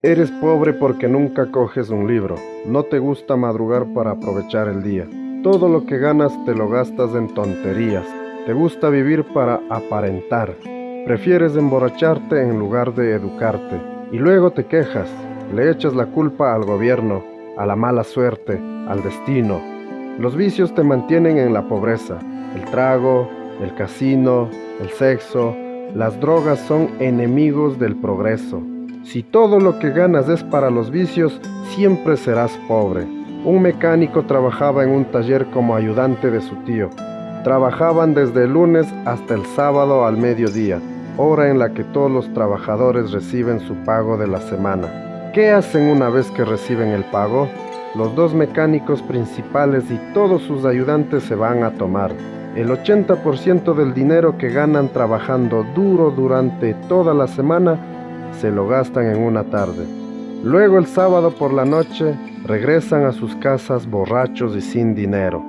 Eres pobre porque nunca coges un libro. No te gusta madrugar para aprovechar el día. Todo lo que ganas te lo gastas en tonterías. Te gusta vivir para aparentar. Prefieres emborracharte en lugar de educarte. Y luego te quejas. Le echas la culpa al gobierno, a la mala suerte, al destino. Los vicios te mantienen en la pobreza. El trago, el casino, el sexo, las drogas son enemigos del progreso. Si todo lo que ganas es para los vicios, siempre serás pobre. Un mecánico trabajaba en un taller como ayudante de su tío. Trabajaban desde el lunes hasta el sábado al mediodía, hora en la que todos los trabajadores reciben su pago de la semana. ¿Qué hacen una vez que reciben el pago? Los dos mecánicos principales y todos sus ayudantes se van a tomar. El 80% del dinero que ganan trabajando duro durante toda la semana se lo gastan en una tarde. Luego el sábado por la noche regresan a sus casas borrachos y sin dinero.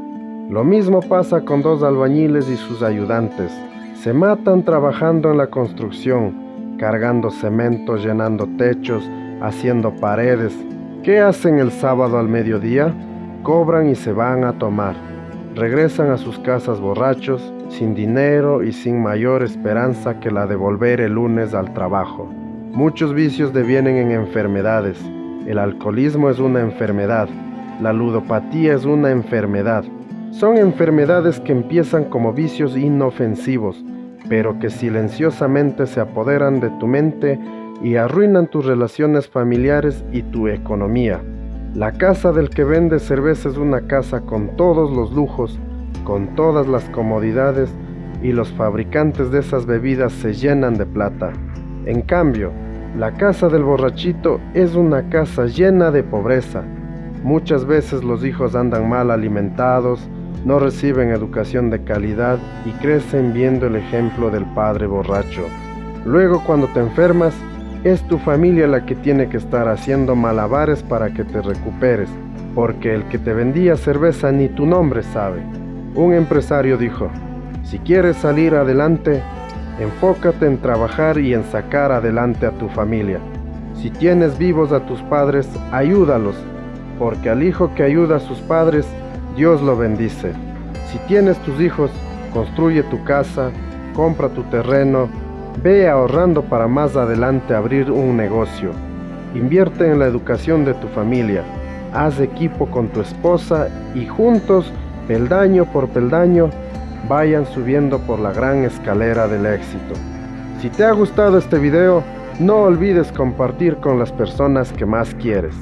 Lo mismo pasa con dos albañiles y sus ayudantes. Se matan trabajando en la construcción, cargando cemento, llenando techos, haciendo paredes. ¿Qué hacen el sábado al mediodía? Cobran y se van a tomar. Regresan a sus casas borrachos, sin dinero y sin mayor esperanza que la de volver el lunes al trabajo. Muchos vicios devienen en enfermedades. El alcoholismo es una enfermedad. La ludopatía es una enfermedad. Son enfermedades que empiezan como vicios inofensivos, pero que silenciosamente se apoderan de tu mente y arruinan tus relaciones familiares y tu economía. La casa del que vende cerveza es una casa con todos los lujos, con todas las comodidades y los fabricantes de esas bebidas se llenan de plata. En cambio, la casa del borrachito es una casa llena de pobreza. Muchas veces los hijos andan mal alimentados, no reciben educación de calidad y crecen viendo el ejemplo del padre borracho. Luego cuando te enfermas, es tu familia la que tiene que estar haciendo malabares para que te recuperes, porque el que te vendía cerveza ni tu nombre sabe. Un empresario dijo, si quieres salir adelante, Enfócate en trabajar y en sacar adelante a tu familia. Si tienes vivos a tus padres, ayúdalos, porque al hijo que ayuda a sus padres, Dios lo bendice. Si tienes tus hijos, construye tu casa, compra tu terreno, ve ahorrando para más adelante abrir un negocio. Invierte en la educación de tu familia. Haz equipo con tu esposa y juntos, peldaño por peldaño, vayan subiendo por la gran escalera del éxito. Si te ha gustado este video, no olvides compartir con las personas que más quieres.